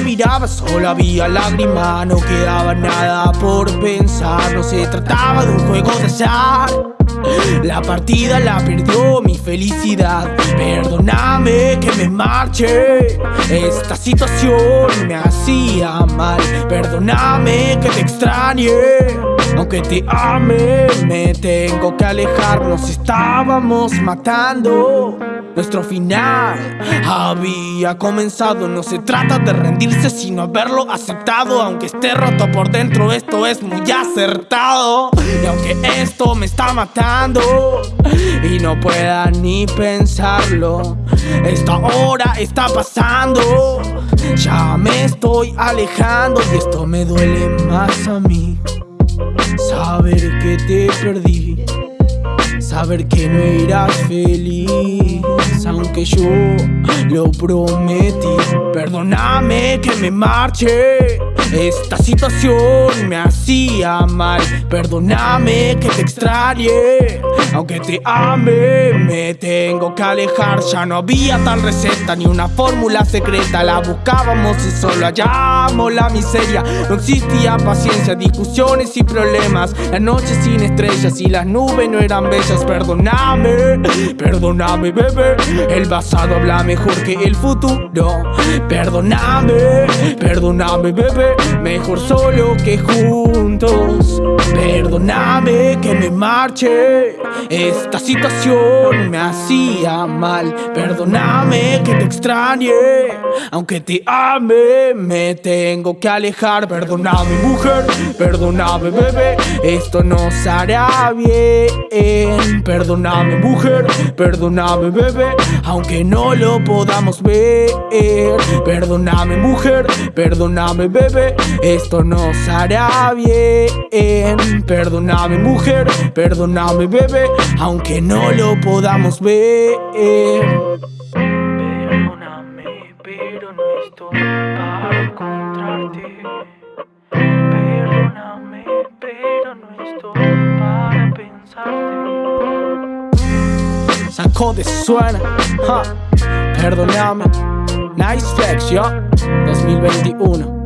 miraba solo había lágrimas No quedaba nada por pensar No se trataba de un juego de azar. La partida la perdió mi felicidad Perdóname que me marche. Esta situación me hacía mal Perdóname que te extrañe aunque te ame, me tengo que alejar. Nos estábamos matando. Nuestro final había comenzado. No se trata de rendirse sino haberlo aceptado. Aunque esté roto por dentro esto es muy acertado. Y aunque esto me está matando Y no pueda ni pensarlo Esta hora está pasando. Ya me estoy alejando y esto me duele más a mí Saber que te perdí. Saber que no eras feliz. Aunque yo lo prometí. Perdóname que me marche esta situación me hacía mal. Perdóname que te extrañe. Aunque te ame, me tengo que alejar. Ya no había tal receta ni una fórmula secreta. La buscábamos y solo hallamos la miseria. No existía paciencia, discusiones y problemas. La noche sin estrellas y las nubes no eran bellas. Perdóname, perdóname bebé. El pasado habla mejor que el futuro. Perdóname, perdóname bebé Mejor solo que juntos. Perdóname que me marche Esta situación me hacía mal. Perdóname que te extrañe. Aunque te ame Me tengo que alejar. Perdóname mujer. Perdóname bebé. Esto nos hará bien. Perdóname mujer. Perdóname bebé. Aunque no lo podamos ver. Perdóname mujer. Perdóname bebé. Esto nos hará bien. Perdóname mujer, perdóname bebé Aunque no lo podamos ver. Perdóname, pero no estoy para encontrarte. Perdóname, pero no estoy para pensarte. Sacó de suena, perdóname. Nice flex, yo. 2021 Bobby Caja